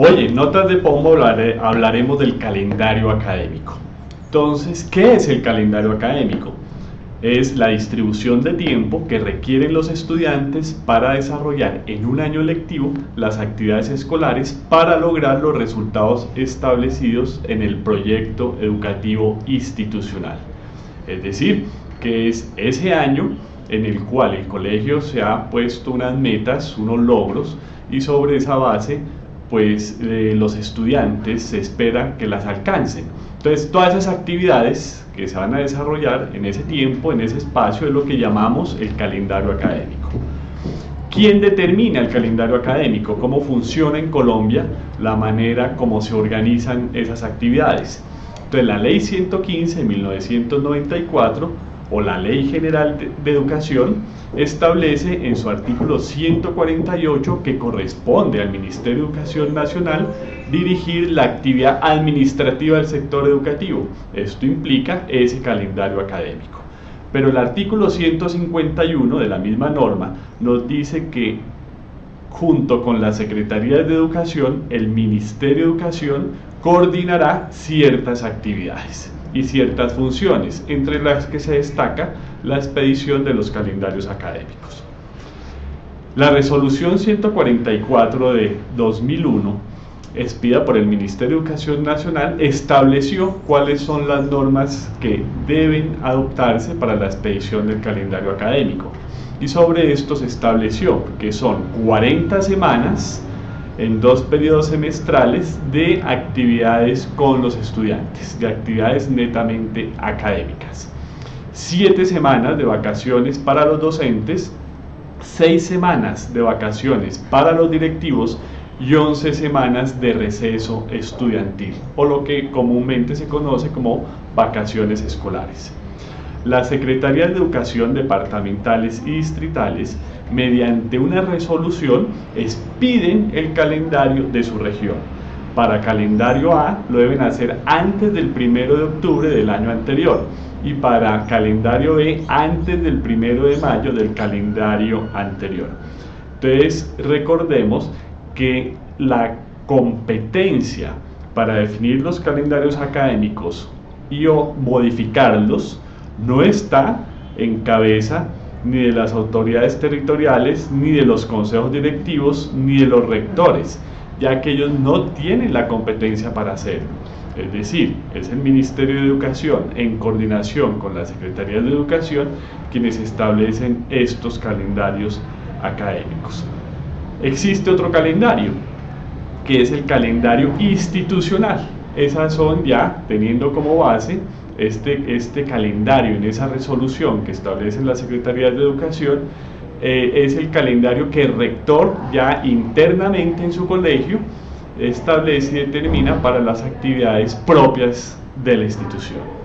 Hoy en Notas de Pombo hablaremos del calendario académico. Entonces, ¿qué es el calendario académico? Es la distribución de tiempo que requieren los estudiantes para desarrollar en un año lectivo las actividades escolares para lograr los resultados establecidos en el proyecto educativo institucional. Es decir, que es ese año en el cual el colegio se ha puesto unas metas, unos logros y sobre esa base pues eh, los estudiantes se espera que las alcancen. Entonces, todas esas actividades que se van a desarrollar en ese tiempo, en ese espacio, es lo que llamamos el calendario académico. ¿Quién determina el calendario académico? ¿Cómo funciona en Colombia la manera como se organizan esas actividades? Entonces, la ley 115 de 1994 o la Ley General de, Educación establece en su artículo 148 que corresponde al Ministerio de Educación Nacional dirigir la actividad administrativa del sector educativo. Esto implica ese calendario académico. Pero el artículo 151 de la misma norma nos dice que junto con la Secretaría de Educación, el Ministerio de Educación coordinará ciertas actividades y ciertas funciones, entre las que se destaca la expedición de los calendarios académicos. La resolución 144 de 2001, expida por el Ministerio de Educación Nacional, estableció cuáles son las normas que deben adoptarse para la expedición del calendario académico. Y sobre esto se estableció que son 40 semanas en dos periodos semestrales de actividades con los estudiantes, de actividades netamente académicas. Siete semanas de vacaciones para los docentes, seis semanas de vacaciones para los directivos y 11 semanas de receso estudiantil, o lo que comúnmente se conoce como vacaciones escolares. Las Secretarías de Educación departamentales y distritales, mediante una resolución, expiden el calendario de su región. Para calendario A lo deben hacer antes del 1 de octubre del año anterior y para calendario B antes del 1 de mayo del calendario anterior. Entonces recordemos que la competencia para definir los calendarios académicos y o modificarlos no está en cabeza ni de las autoridades territoriales, ni de los consejos directivos, ni de los rectores, ya que ellos no tienen la competencia para hacerlo. Es decir, es el Ministerio de Educación, en coordinación con la Secretaría de Educación, quienes establecen estos calendarios académicos. Existe otro calendario, que es el calendario institucional. Esas son ya, teniendo como base este, este calendario en esa resolución que establece la Secretaría de Educación, eh, es el calendario que el rector ya internamente en su colegio establece y determina para las actividades propias de la institución.